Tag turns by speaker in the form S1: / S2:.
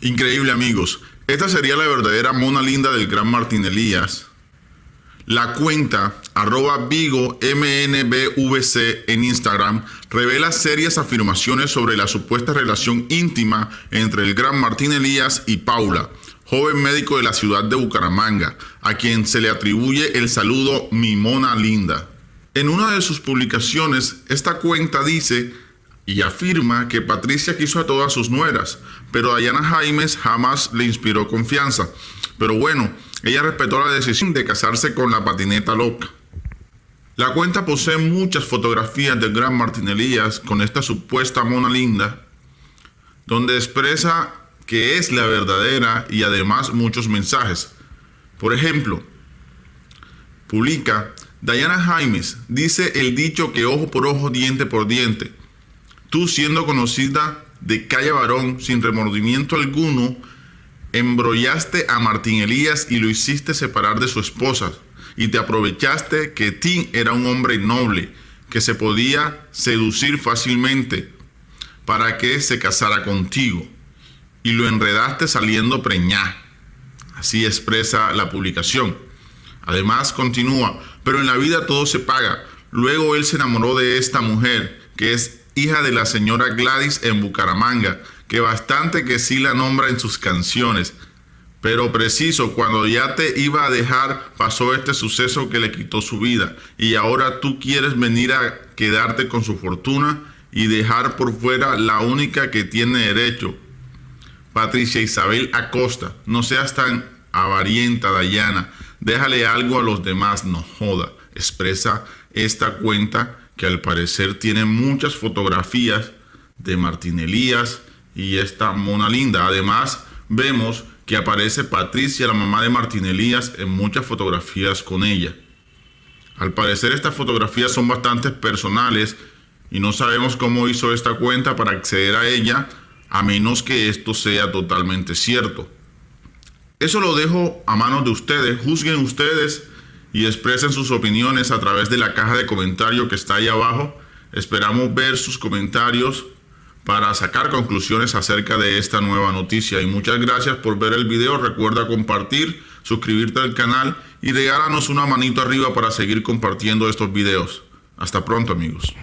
S1: Increíble amigos. Esta sería la verdadera mona linda del gran Martín Elías. La cuenta arroba Vigo MNBVC en Instagram revela serias afirmaciones sobre la supuesta relación íntima entre el gran Martín Elías y Paula, joven médico de la ciudad de Bucaramanga, a quien se le atribuye el saludo Mi Mona Linda. En una de sus publicaciones, esta cuenta dice y afirma que Patricia quiso a todas sus nueras, pero Diana Jaimes jamás le inspiró confianza. Pero bueno, ella respetó la decisión de casarse con la patineta loca. La cuenta posee muchas fotografías del gran Martín Elías con esta supuesta mona linda, donde expresa que es la verdadera y además muchos mensajes. Por ejemplo, publica, Diana Jaimes dice el dicho que ojo por ojo, diente por diente. Tú siendo conocida de calle varón sin remordimiento alguno, embrollaste a Martín Elías y lo hiciste separar de su esposa. Y te aprovechaste que Tim era un hombre noble, que se podía seducir fácilmente para que se casara contigo. Y lo enredaste saliendo preñá. Así expresa la publicación. Además continúa, pero en la vida todo se paga. Luego él se enamoró de esta mujer, que es hija de la señora Gladys en Bucaramanga, que bastante que sí la nombra en sus canciones. Pero preciso, cuando ya te iba a dejar, pasó este suceso que le quitó su vida. Y ahora tú quieres venir a quedarte con su fortuna y dejar por fuera la única que tiene derecho. Patricia Isabel Acosta, no seas tan avarienta, Dayana. Déjale algo a los demás, no joda. Expresa esta cuenta que al parecer tiene muchas fotografías de Martín Elías y esta mona linda. Además, vemos que aparece Patricia, la mamá de Martín Elías, en muchas fotografías con ella. Al parecer estas fotografías son bastante personales y no sabemos cómo hizo esta cuenta para acceder a ella, a menos que esto sea totalmente cierto. Eso lo dejo a manos de ustedes, juzguen ustedes y expresen sus opiniones a través de la caja de comentarios que está ahí abajo. Esperamos ver sus comentarios para sacar conclusiones acerca de esta nueva noticia. Y muchas gracias por ver el video. Recuerda compartir, suscribirte al canal y regálanos una manito arriba para seguir compartiendo estos videos. Hasta pronto amigos.